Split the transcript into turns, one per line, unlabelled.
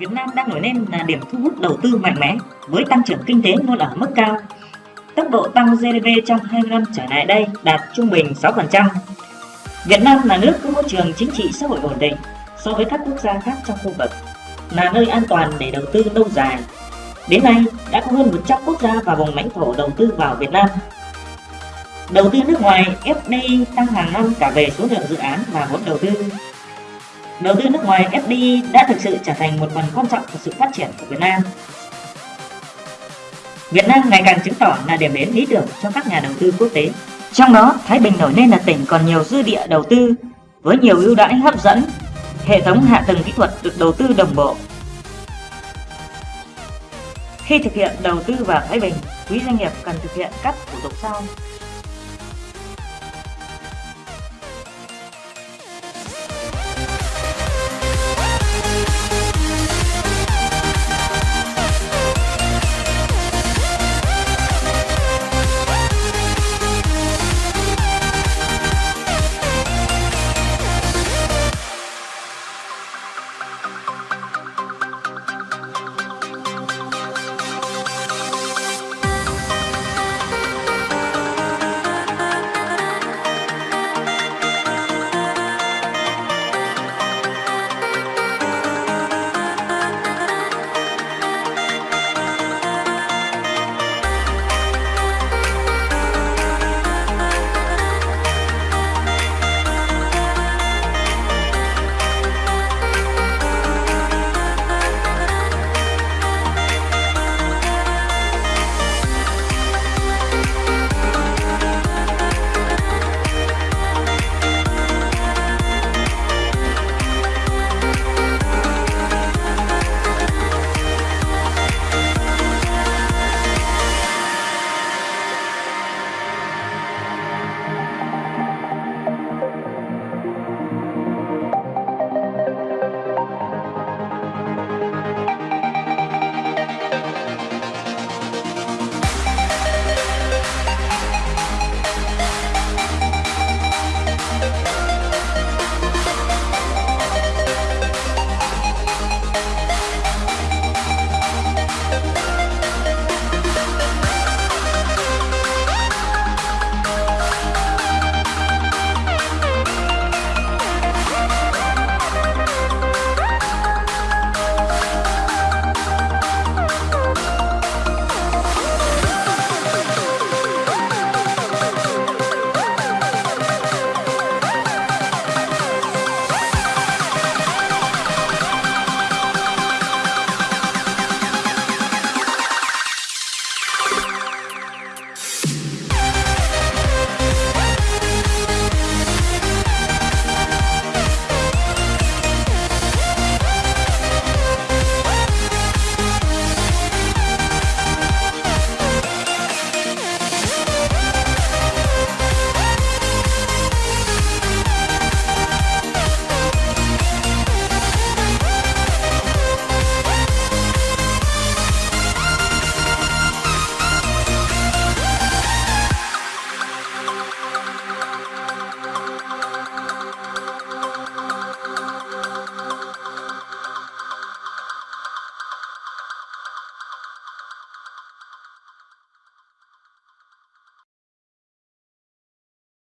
Việt Nam đang nổi lên là điểm thu hút đầu tư mạnh mẽ với tăng trưởng kinh tế luôn ở mức cao. Tốc độ tăng GDP trong 20 năm trở lại đây đạt trung bình 6%. Việt Nam là nước có môi trường chính trị xã hội ổn định so với các quốc gia khác trong khu vực, là nơi an toàn để đầu tư lâu dài. Đến nay, đã có hơn 100 quốc gia và vùng lãnh thổ đầu tư vào Việt Nam. Đầu tư nước ngoài FDI tăng hàng năm cả về số lượng dự án và vốn đầu tư. Đầu tư nước ngoài FDI đã thực sự trở thành một phần quan trọng của sự phát triển của Việt Nam. Việt Nam ngày càng chứng tỏ là điểm đến lý tưởng cho các nhà đầu tư quốc tế. Trong đó, Thái Bình nổi lên là tỉnh còn nhiều dư địa đầu tư với nhiều ưu đãi hấp dẫn, hệ thống hạ tầng kỹ thuật được đầu tư đồng bộ. Khi thực hiện đầu tư vào Thái Bình, quý doanh nghiệp cần thực hiện các thủ tục sau